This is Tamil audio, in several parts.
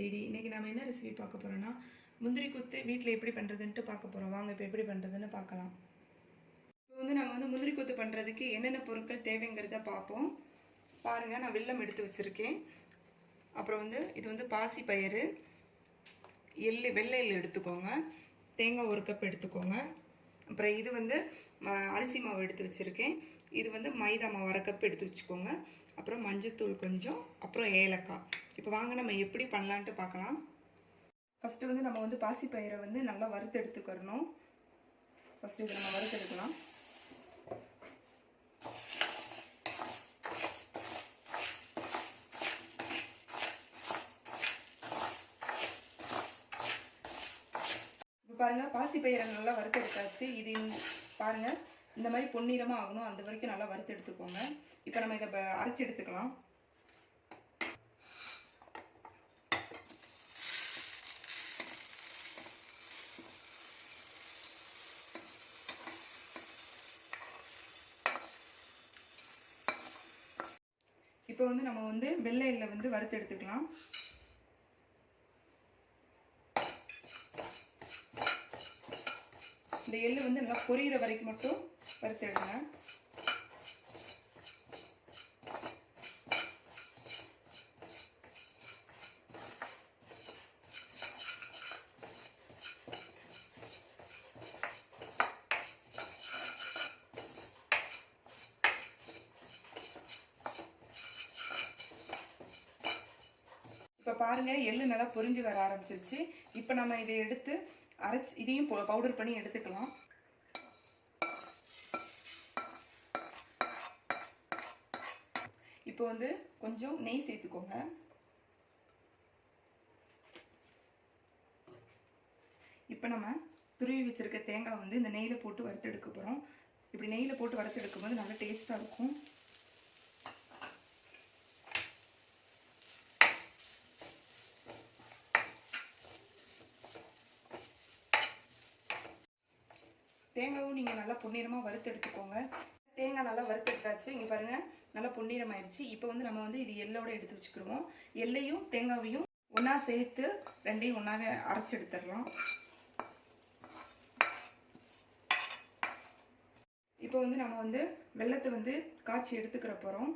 ரெடி. இன்றைக்கி நம்ம என்ன ரெசிபி பார்க்க போகிறோன்னா முந்திரி குத்து வீட்டில் எப்படி பண்ணுறதுன்ட்டு பார்க்க போகிறோம் வாங்க இப்போ எப்படி பண்ணுறதுன்னு பார்க்கலாம். இப்போ வந்து நம்ம வந்து முந்திரி குத்து பண்ணுறதுக்கு என்னென்ன பொருட்கள் தேவைங்கிறத பார்ப்போம். பாருங்கள் நான் வெள்ளம் எடுத்து வச்சுருக்கேன். அப்புறம் வந்து இது வந்து பாசி பயிறு. எள்ளு வெள்ளை எள்ளு எடுத்துக்கோங்க. தேங்காய் ஒரு கப் எடுத்துக்கோங்க. அப்புறம் இது வந்து ம- அரிசி மாவு எடுத்து வச்சுருக்கேன். இது வந்து மைதா மாவு அரை கப் எடுத்து வச்சுக்கோங்க. அப்புறம் மஞ்சத்தூள் கொஞ்சம் அப்புறம் ஏலக்காய். இப்போ வாங்க நம்ம எப்படி பண்ணலான்ட்டு பார்க்கலாம் ஃபஸ்ட்டு வந்து நம்ம வந்து பாசிப்பயிரை வந்து நல்லா வறுத்து எடுத்துக்கிறணும் ஃபஸ்ட்டு இதை நம்ம வறுத்து எடுக்கலாம் பாருங்கள் பாசி பயிரை நல்லா வறுத்தெடுத்தாச்சு இது பாருங்க. இந்த மாதிரி பொன்னிறமாக ஆகணும். அந்த வரைக்கும் நல்லா வறுத்து எடுத்துக்கோங்க. இப்போ நம்ம இதை அரைச்சி அரைச்சு எடுத்துக்கலாம். இப்போ வந்து நம்ம வந்து வெள்ளையில் வந்து வறுத்து எடுத்துக்கலாம். இந்த எள்ளு வந்து நல்லா பொரியிற வரைக்கும் மட்டும் வறுத்துடுங்க இப்போ பாருங்க எள்ளு நல்லா பொரிஞ்சு வர ஆரம்பிச்சிருச்சு. இப்போ நம்ம இதை எடுத்து அரைச்சி இதையும் பவுடர் பண்ணி எடுத்துக்கலாம். இப்போ வந்து கொஞ்சம் நெய் சேர்த்துக்கோங்க. இப்போ நம்ம துருவி வச்சிருக்க தேங்காய் வந்து இந்த நெய்யில் போட்டு வறுத்து எடுக்க போகிறோம் இப்படி நெய்யில் போட்டு வறுத்து எடுக்கும்போது நல்லா டேஸ்ட்டாக இருக்கும். தேங்காயும் நீங்கள் நல்லா பொன்னிறமாக வறுத்து எடுத்துக்கோங்க. தேங்காய் நல்லா வறுத்து எடுத்தாச்சு. இங்கே பாருங்கள் நல்லா பொன்னிறம் ஆயிடுச்சு இப்போ வந்து நம்ம வந்து இது எள்ளோட எடுத்து வச்சுக்கிருவோம். எள்ளையும் தேங்காவையும் ஒன்றா சேர்த்து ரெண்டையும் ஒன்றாவே அரைச்சி எடுத்துடலாம். இப்போ வந்து நம்ம வந்து வெள்ளத்தை வந்து காய்ச்சி எடுத்துக்கிற போகிறோம்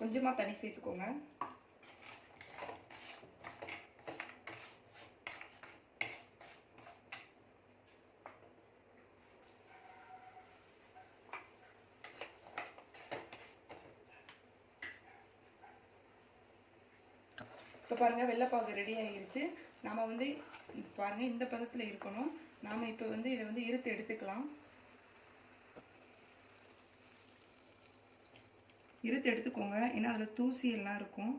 கொஞ்சமாக தண்ணி சேர்த்துக்கோங்க. இப்போ பாருங்கள் வெள்ளைப்பாகு ரெடி ஆகிருச்சு நாம் வந்து பாருங்கள் இந்த பதத்தில் இருக்கணும். நாம் இப்போ வந்து இதை வந்து இருத்து எடுத்துக்கலாம். இருத்து எடுத்துக்கோங்க. ஏன்னா அதில் தூசி எல்லாம் இருக்கும்.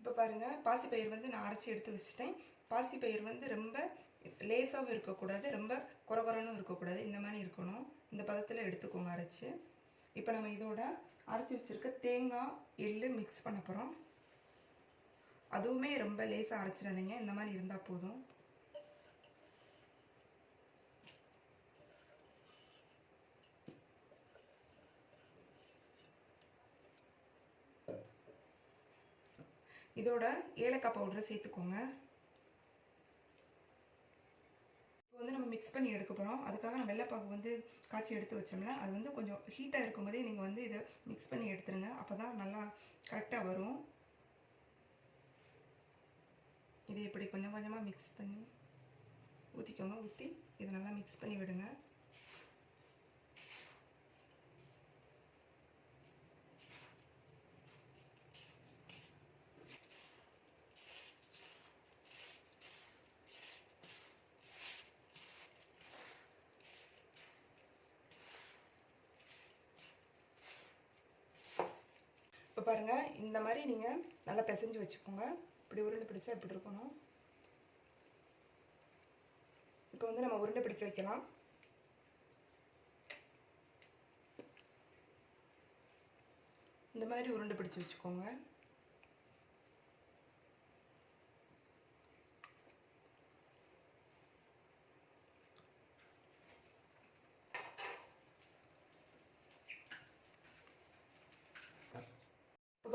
இப்போ பாருங்கள் பாசிப்பயிர் வந்து நான் அரைச்சி எடுத்து வச்சுட்டேன். பாசிப்பயிர் வந்து ரொம்ப லேசாகவும் இருக்கக்கூடாது ரொம்ப குறகுறன்னு இருக்கக்கூடாது. இந்த மாதிரி இருக்கணும். இந்த பதத்தில் எடுத்துக்கோங்க அரைச்சி. இப்போ நம்ம இதோட அரைச்சி வச்சுருக்க தேங்காய் எள்ளு மிக்ஸ் பண்ண போகிறோம் அதுவுமே ரொம்ப லேசாக அரைச்சிடாதீங்க. இந்த மாதிரி இருந்தால் போதும். இதோட ஏலக்காய் பவுடரை சேர்த்துக்கோங்க இப்போ வந்து நம்ம மிக்ஸ் பண்ணி எடுக்க போகிறோம் அதுக்காக நான் வெள்ளைப்பாக்கு வந்து காய்ச்சி எடுத்து வச்சோம்ல அது வந்து கொஞ்சம் ஹீட்டாக இருக்கும்போதே நீங்கள் வந்து இதை மிக்ஸ் பண்ணி எடுத்துருங்க. அப்போ தான் நல்லா கரெக்டாக வரும். இதை இப்படி கொஞ்சம் கொஞ்சமாக மிக்ஸ் பண்ணி ஊற்றிக்கோங்க ஊற்றி இதை நல்லா மிக்ஸ் பண்ணி விடுங்க. பாருங்கள் இந்த மாதிரி நீங்கள் நல்லா பிசைஞ்சு வச்சுக்கோங்க. இப்படி உருண்டை பிடிச்சா இப்படி இருக்கணும். இப்போ வந்து நம்ம உருண்டை பிடிச்சு வைக்கலாம். இந்த மாதிரி உருண்டை பிடிச்சு வச்சுக்கோங்க.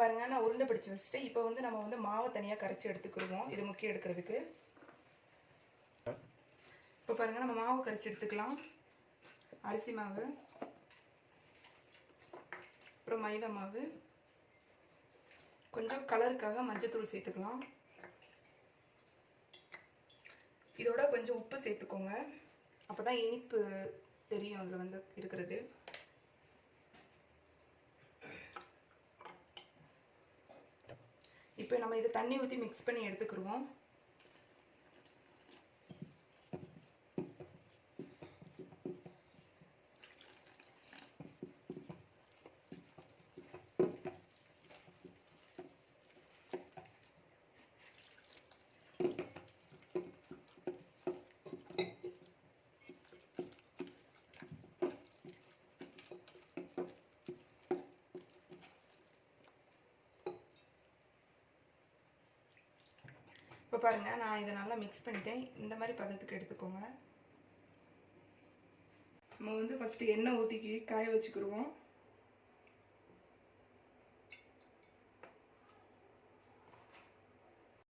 பாருங்க நான் உருண்டை பிடிச்சி வச்சுட்டு இப்போ வந்து நம்ம வந்து மாவை தனியாக கரைச்சி எடுத்துக்கிடுவோம். இது முக்கியம் எடுக்கிறதுக்கு. இப்போ பாருங்க நம்ம மாவு கரைச்சி எடுத்துக்கலாம். அரிசி மாவு. அப்புறம் மைதா மாவு. கொஞ்சம் கலருக்காக மஞ்சத்தூள் சேர்த்துக்கலாம். இதோட கொஞ்சம் உப்பு சேர்த்துக்கோங்க. அப்போ தான் இனிப்பு தெரியும் அதில் வந்து இருக்கிறது. இப்போ நம்ம இதை தண்ணி ஊற்றி மிக்ஸ் பண்ணி எடுத்துக்கிடுவோம் இப்போ பாருங்கள் நான் இதை நல்லா மிக்ஸ் பண்ணிட்டேன். இந்த மாதிரி பதத்துக்கு எடுத்துக்கோங்க. நம்ம வந்து ஃபஸ்ட்டு எண்ணெய் ஊற்றிக்கி காய வச்சுக்கிடுவோம்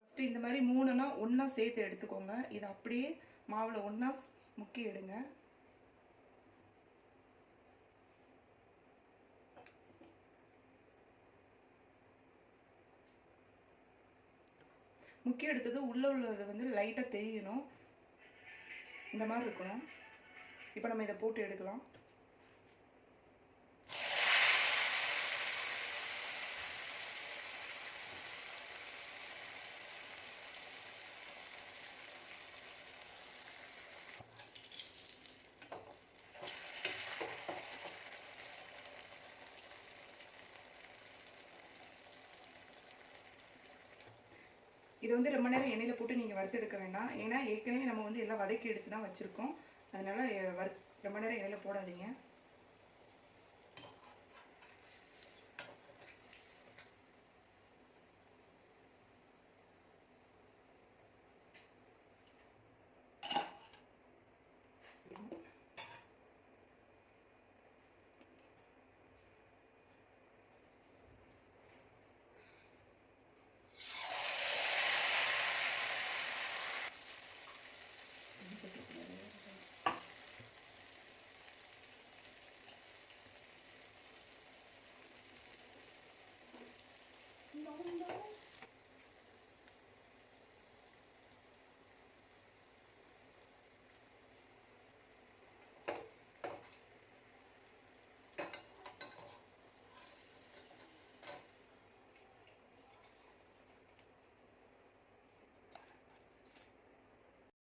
ஃபஸ்ட்டு இந்த மாதிரி மூணுனா ஒன்றா சேர்த்து எடுத்துக்கோங்க. இதை அப்படியே மாவில் ஒன்றா முக்கி எடுங்க. முக்கிய எடுத்தது உள்ளே உள்ளது வந்து லைட்டாக தெரியணும். இந்த மாதிரி இருக்கணும். இப்போ நம்ம இதை போட்டு எடுக்கலாம். இது வந்து ரொம்ப நேரம் எண்ணெயில் போட்டு நீங்கள் வறுத்தெடுக்க வேண்டாம். ஏன்னா ஏற்கனவே நம்ம வந்து எல்லாம் வதக்கி எடுத்து தான் வச்சுருக்கோம். அதனால் வறு ரொம்ப நேரம் எண்ணெயில் போடாதீங்க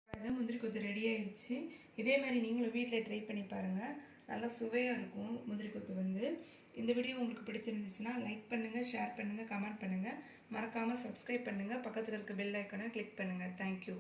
பாருங்க முந்திரி கொத்து ரெடி ஆயிடுச்சு. இதே மாதிரி நீங்களும் வீட்டில் ட்ரை பண்ணி பாருங்கள் நல்லா சுவையாக இருக்கும் முந்திரி கொத்து வந்து. இந்த வீடியோ உங்களுக்கு பிடிச்சிருந்துச்சுன்னா லைக் பண்ணுங்கள் ஷேர் பண்ணுங்கள் கமெண்ட் பண்ணுங்கள் மறக்காமல் சப்ஸ்கிரைப் பண்ணுங்கள் பக்கத்தில் இருக்க பெல் ஐக்கனை கிளிக் பண்ணுங்கள் தேங்க்யூ